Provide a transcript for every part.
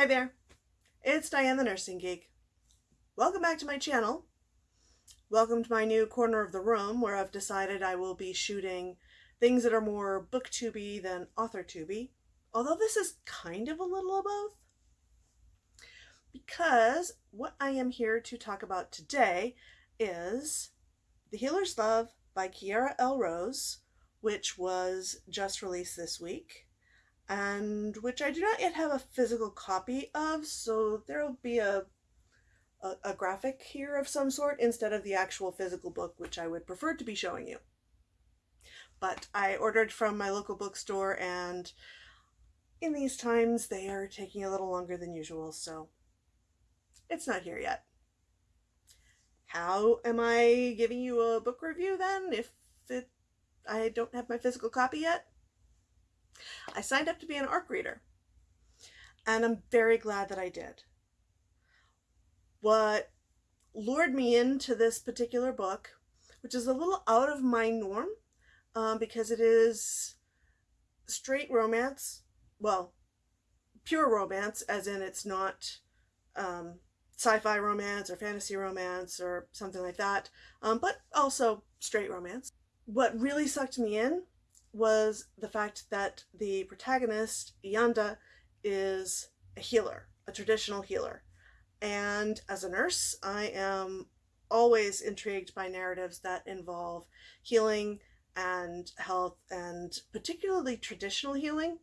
Hi there, it's Diane the Nursing Geek. Welcome back to my channel. Welcome to my new corner of the room where I've decided I will be shooting things that are more booktuby than author-tuby, although this is kind of a little of both. Because what I am here to talk about today is The Healer's Love by Kiera L. Rose, which was just released this week and which I do not yet have a physical copy of, so there will be a, a, a, graphic here of some sort instead of the actual physical book, which I would prefer to be showing you. But I ordered from my local bookstore, and in these times they are taking a little longer than usual, so it's not here yet. How am I giving you a book review then if it, I don't have my physical copy yet? I signed up to be an ARC reader, and I'm very glad that I did. What lured me into this particular book, which is a little out of my norm um, because it is straight romance, well, pure romance, as in it's not um, sci-fi romance or fantasy romance or something like that, um, but also straight romance. What really sucked me in was the fact that the protagonist, Ianda, is a healer, a traditional healer. And as a nurse, I am always intrigued by narratives that involve healing and health and particularly traditional healing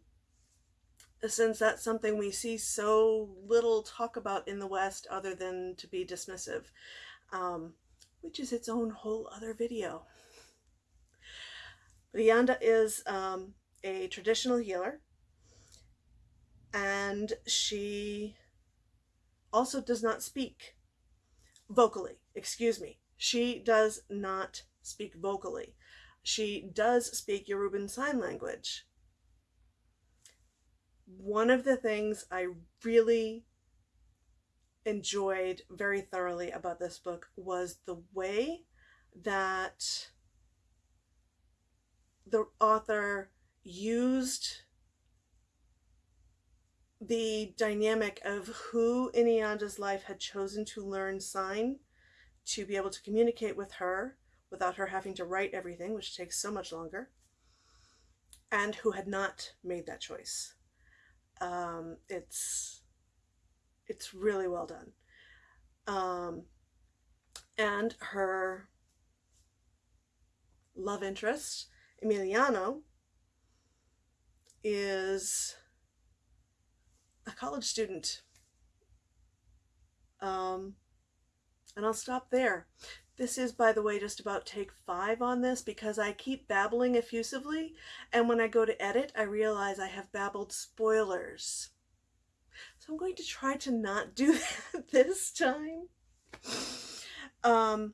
since that's something we see so little talk about in the West other than to be dismissive, um, which is its own whole other video. Ianda is um, a traditional healer and she also does not speak vocally. Excuse me. She does not speak vocally. She does speak Yoruban Sign Language. One of the things I really enjoyed very thoroughly about this book was the way that the author used the dynamic of who in Ianda's life had chosen to learn sign to be able to communicate with her without her having to write everything, which takes so much longer, and who had not made that choice. Um, it's it's really well done. Um, and her love interest Emiliano is a college student. Um, and I'll stop there. This is, by the way, just about take five on this because I keep babbling effusively, and when I go to edit, I realize I have babbled spoilers. So I'm going to try to not do that this time. Um,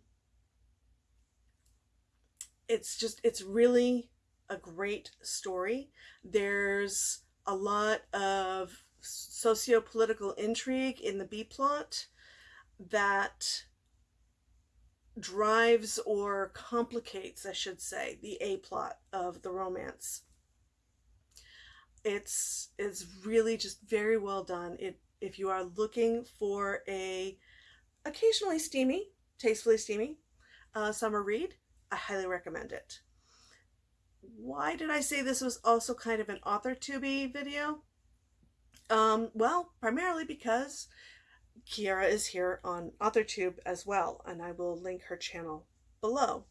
it's just, it's really a great story. There's a lot of socio-political intrigue in the B plot that drives or complicates, I should say, the A plot of the romance. It's it's really just very well done. It if you are looking for a occasionally steamy, tastefully steamy uh, summer read, I highly recommend it. Why did I say this was also kind of an author to be video? Um, well, primarily because Kiera is here on AuthorTube as well, and I will link her channel below.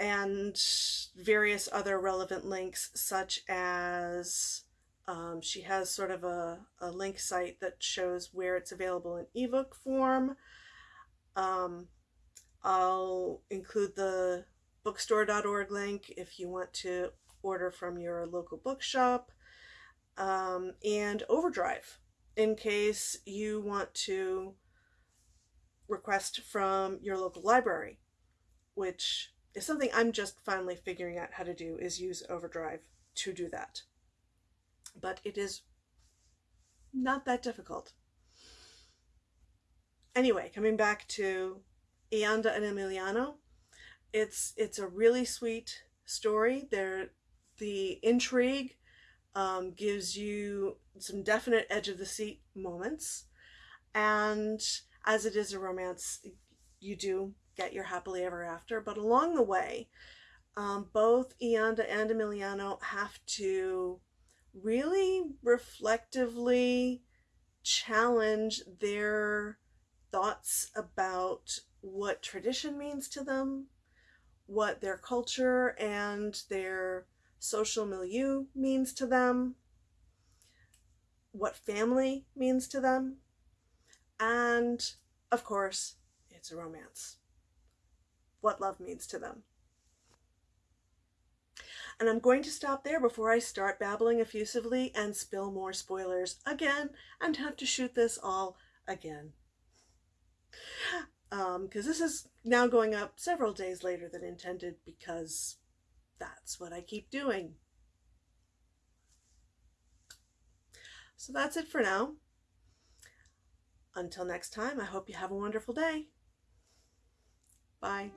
And various other relevant links, such as um, she has sort of a, a link site that shows where it's available in ebook form. Um, I'll include the bookstore.org link if you want to order from your local bookshop, um, and Overdrive in case you want to request from your local library, which is something I'm just finally figuring out how to do is use Overdrive to do that. But it is not that difficult. Anyway, coming back to Ianda and Emiliano. It's it's a really sweet story. There, the intrigue um, gives you some definite edge of the seat moments. And as it is a romance, you do get your happily ever after. But along the way, um, both Ianda and Emiliano have to really reflectively challenge their thoughts about what tradition means to them, what their culture and their social milieu means to them, what family means to them, and of course, it's a romance. What love means to them. And I'm going to stop there before I start babbling effusively and spill more spoilers again and have to shoot this all again. Because um, this is now going up several days later than intended because that's what I keep doing. So that's it for now. Until next time, I hope you have a wonderful day. Bye.